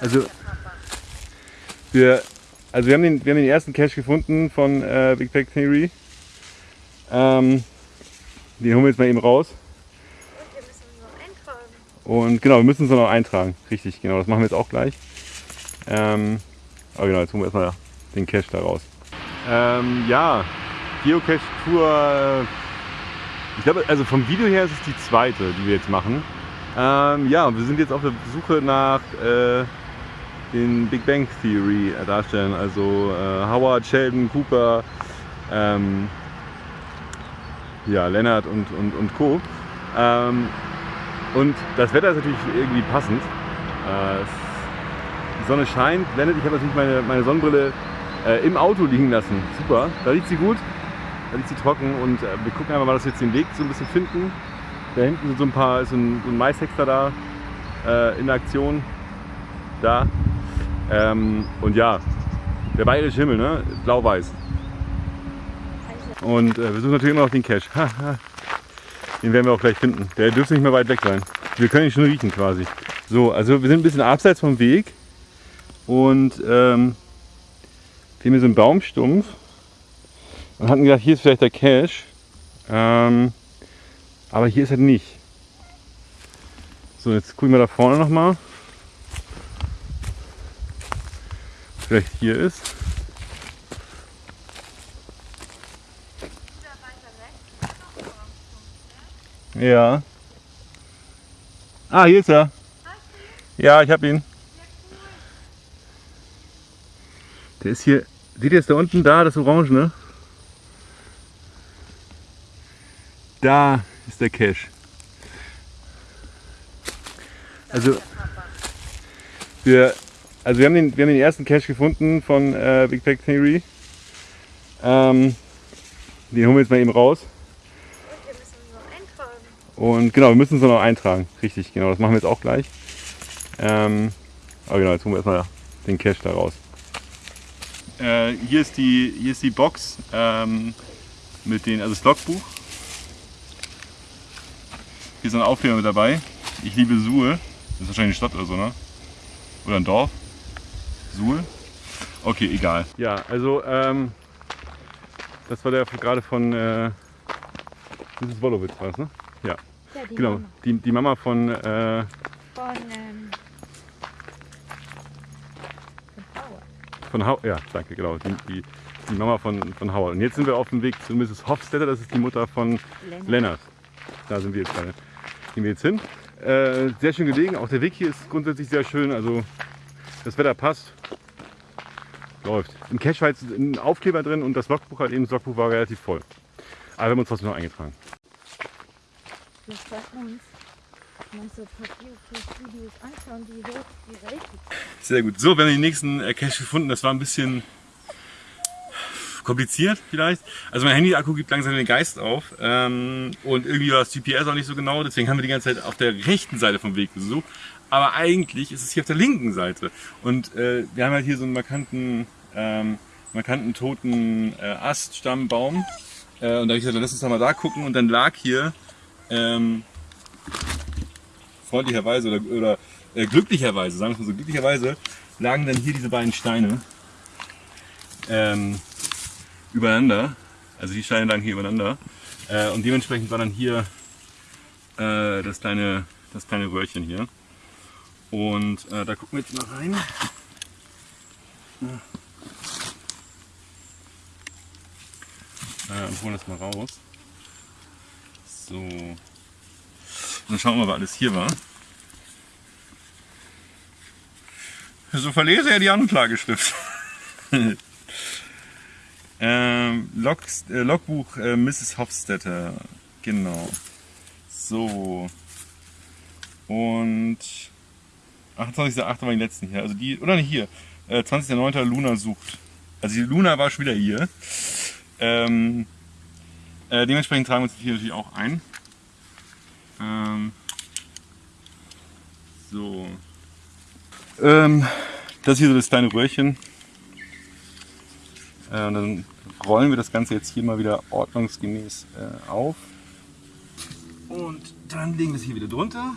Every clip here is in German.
Also wir, also wir haben den, wir haben den ersten Cache gefunden von äh, Big Bang Theory. Ähm, den holen wir jetzt mal eben raus. Und genau, wir müssen uns noch eintragen. Richtig, genau, das machen wir jetzt auch gleich. Ähm, aber genau, jetzt holen wir erstmal den Cache da raus. Ähm, ja, Geocache-Tour. Ich glaube, also vom Video her ist es die zweite, die wir jetzt machen. Ähm, ja, wir sind jetzt auf der Suche nach äh, den Big Bang Theory darstellen. Also äh, Howard, Sheldon, Cooper, ähm, ja, Leonard und, und, und Co. Ähm, und das Wetter ist natürlich irgendwie passend. Äh, die Sonne scheint, blendet. Ich habe natürlich meine, meine Sonnenbrille äh, im Auto liegen lassen. Super, da liegt sie gut, da liegt sie trocken und äh, wir gucken einfach mal, dass wir jetzt den Weg so ein bisschen finden. Da hinten sind so ein paar, ist so ein, so ein Maishexter da äh, in Aktion. Da. Ähm, und ja, der bayerische Himmel, ne? Blau-weiß. Und äh, wir suchen natürlich immer noch den Cache. den werden wir auch gleich finden. Der dürfte nicht mehr weit weg sein. Wir können ihn schon riechen quasi. So, also wir sind ein bisschen abseits vom Weg und ähm, wir haben hier so einen Baumstumpf und hatten gedacht, hier ist vielleicht der Cache. Ähm, aber hier ist er nicht. So, jetzt gucken wir da vorne nochmal. Vielleicht hier ist. Ja. Ah, hier ist er. Ja, ich habe ihn. Der ist hier. Seht ihr es da unten? Da, das Orange, ne? Da ist der Cache. Also wir, also wir haben den, wir haben den ersten Cache gefunden von äh, Big Bang Theory. Ähm, den holen wir jetzt mal eben raus. Und wir müssen uns noch eintragen. Und genau, wir müssen uns noch eintragen. Richtig, genau, das machen wir jetzt auch gleich. Ähm, aber genau, jetzt holen wir erstmal den Cache da raus. Äh, hier, ist die, hier ist die Box ähm, mit den, also das Logbuch. Hier ist ein Aufkleber mit dabei. Ich liebe Suhl. Das ist wahrscheinlich eine Stadt oder so, ne? Oder ein Dorf. Suhl. Okay, egal. Ja, also ähm, das war der gerade von äh, Mrs. Wolowitz war es, ne? Ja. Ja, die Genau, Mama die, die Mama von, äh, von, ähm, von Howard. von Howard. Ja, danke, genau. Die, die, die Mama von, von Howard. Und jetzt sind wir auf dem Weg zu Mrs. Hofstetter, das ist die Mutter von Lennart. Lennart. Da sind wir jetzt gerade. Gehen wir jetzt hin. Äh, sehr schön gelegen. Auch der Weg hier ist grundsätzlich sehr schön. Also das Wetter passt. Läuft. Im Cache war jetzt ein Aufkleber drin und das Logbuch halt eben, das Logbuch war relativ voll. Aber wir haben uns trotzdem noch eingetragen. Das bei uns. Man so Videos anschauen, die hoch die Welt Sehr gut. So, wir haben den nächsten äh, Cache gefunden. Das war ein bisschen kompliziert vielleicht. Also mein Handy-Akku gibt langsam den Geist auf. Ähm, und irgendwie war das GPS auch nicht so genau. Deswegen haben wir die ganze Zeit auf der rechten Seite vom Weg gesucht. Aber eigentlich ist es hier auf der linken Seite. Und äh, wir haben halt hier so einen markanten, ähm, markanten toten äh, Aststammbaum. Äh, und da habe ich gesagt, lass uns doch mal da gucken. Und dann lag hier ähm, freundlicherweise oder, oder äh, glücklicherweise, sagen wir mal so, glücklicherweise lagen dann hier diese beiden Steine ähm, übereinander. Also die Steine lagen hier übereinander. Äh, und dementsprechend war dann hier äh, das, kleine, das kleine Röhrchen hier. Und äh, da gucken wir jetzt mal rein. Äh, und holen das mal raus. So. Dann schauen wir mal, was alles hier war. So verlese er die Anklageschrift. ähm, Log, äh, Logbuch äh, Mrs. Hofstetter. Genau. So. Und 28.8. war die letzten hier. Also die, oder nicht hier. Äh, 20.9. Luna sucht. Also die Luna war schon wieder hier. Ähm, äh, dementsprechend tragen wir uns hier natürlich auch ein. Ähm, so. Ähm, das ist hier so das kleine Röhrchen. Äh, und dann rollen wir das Ganze jetzt hier mal wieder ordnungsgemäß äh, auf. Und dann legen wir es hier wieder drunter.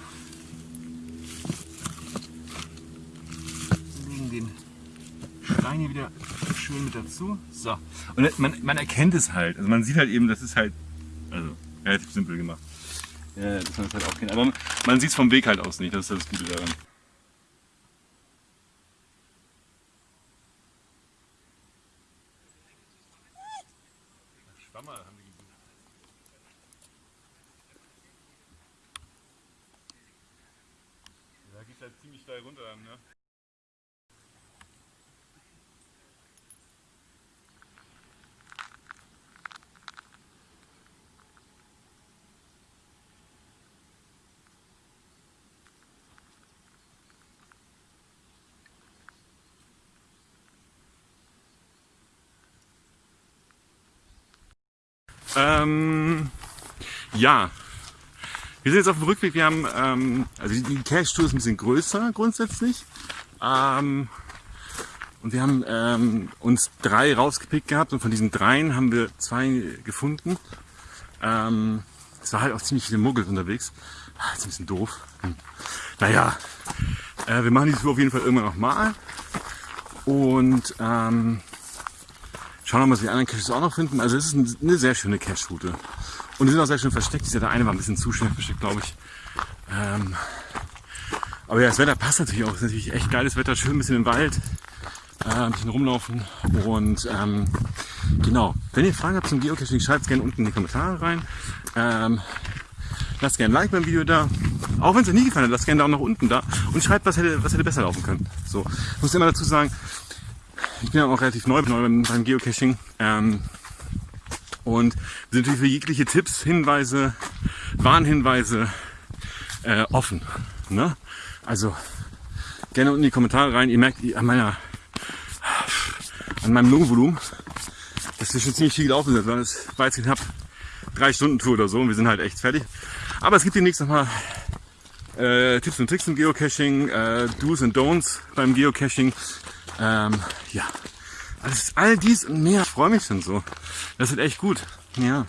Stein hier wieder schön mit dazu. So. Und man, man erkennt es halt. Also man sieht halt eben, das ist halt also relativ simpel gemacht. Ja, dass man das halt auch kennt. Aber man sieht es vom Weg halt aus nicht. Das ist das Gute daran. Da geht halt ziemlich steil runter dann, ne? Ähm, ja. Wir sind jetzt auf dem Rückweg. Wir haben, ähm, also die Cache-Tour ist ein bisschen größer grundsätzlich. Ähm, und wir haben ähm, uns drei rausgepickt gehabt und von diesen dreien haben wir zwei gefunden. Ähm, es war halt auch ziemlich viele Muggel unterwegs. Ah, ist ein bisschen doof. Hm. Naja, äh, wir machen die Tour auf jeden Fall irgendwann nochmal. Und ähm, Schauen wir mal, was die anderen Caches auch noch finden. Also es ist eine sehr schöne Cache-Route. Und die sind auch sehr schön versteckt. Der eine war ein bisschen zu schön versteckt, glaube ich. Ähm, aber ja, das Wetter passt natürlich auch. Es ist natürlich echt geiles Wetter. Schön ein bisschen im Wald. Äh, ein bisschen rumlaufen. Und ähm, genau, wenn ihr Fragen habt zum Geocaching, schreibt es gerne unten in die Kommentare rein. Ähm, lasst gerne ein Like beim Video da. Auch wenn es euch nie gefallen hat, lasst gerne da auch noch unten da. Und schreibt, was hätte, was hätte besser laufen können. So, ich muss immer dazu sagen, ich bin ja auch relativ neu, neu beim, Geocaching. Ähm, und wir sind natürlich für jegliche Tipps, Hinweise, Warnhinweise äh, offen. Ne? Also gerne unten in die Kommentare rein. Ihr merkt an meiner an meinem Lungenvolumen, dass wir schon ziemlich viel gelaufen sind, es war jetzt knapp drei Stunden Tour oder so und wir sind halt echt fertig. Aber es gibt demnächst nochmal äh, Tipps und Tricks im Geocaching, äh, Do's und Don'ts beim Geocaching. Ähm, ja, alles, all dies und mehr. Ich freue mich schon so. Das wird echt gut. Ja.